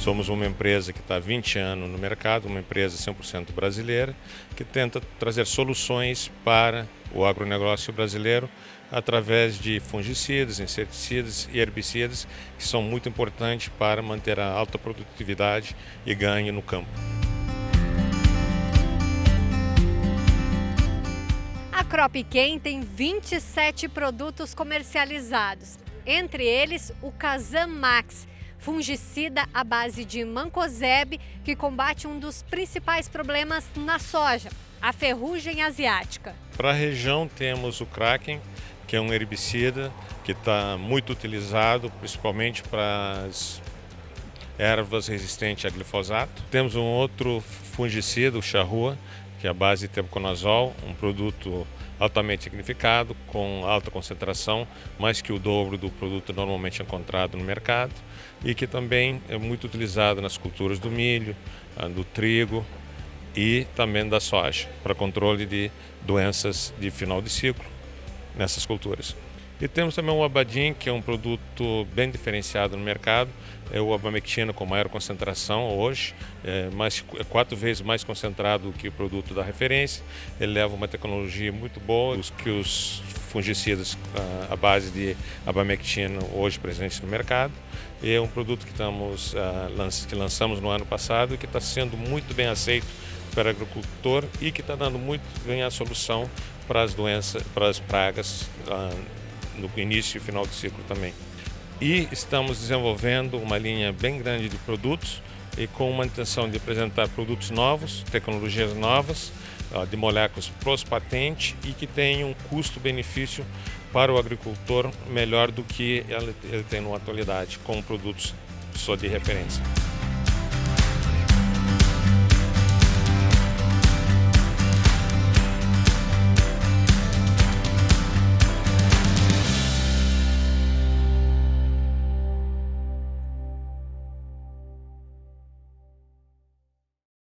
Somos uma empresa que está há 20 anos no mercado, uma empresa 100% brasileira, que tenta trazer soluções para o agronegócio brasileiro através de fungicidas, inseticidas e herbicidas, que são muito importantes para manter a alta produtividade e ganho no campo. Cropquem tem 27 produtos comercializados, entre eles o Kazam Max, fungicida à base de mancozeb que combate um dos principais problemas na soja, a ferrugem asiática. Para a região temos o Kraken, que é um herbicida que está muito utilizado, principalmente para as ervas resistentes a glifosato. Temos um outro fungicida, o charrua, que é a base de tebuconazol, um produto altamente significado, com alta concentração, mais que o dobro do produto normalmente encontrado no mercado, e que também é muito utilizado nas culturas do milho, ah, do trigo e também da soja, para controle de doenças de final de ciclo nessas culturas. E temos também o Abadim, que é um produto bem diferenciado no mercado. É o abamectina com maior concentração hoje, é, mais, é quatro vezes mais concentrado que o produto da referência. Ele leva uma tecnologia muito boa, os que os fungicidas à base de abamectina hoje presentes no mercado. E é um produto que, estamos, que lançamos no ano passado e que está sendo muito bem aceito para o agricultor e que está dando muito bem a solução para as doenças, para as pragas no início e final do ciclo também. E estamos desenvolvendo uma linha bem grande de produtos e com uma intenção de apresentar produtos novos, tecnologias novas, de moléculas pós-patente e que tenham um custo-benefício para o agricultor melhor do que ele tem na atualidade, com produtos só de referência.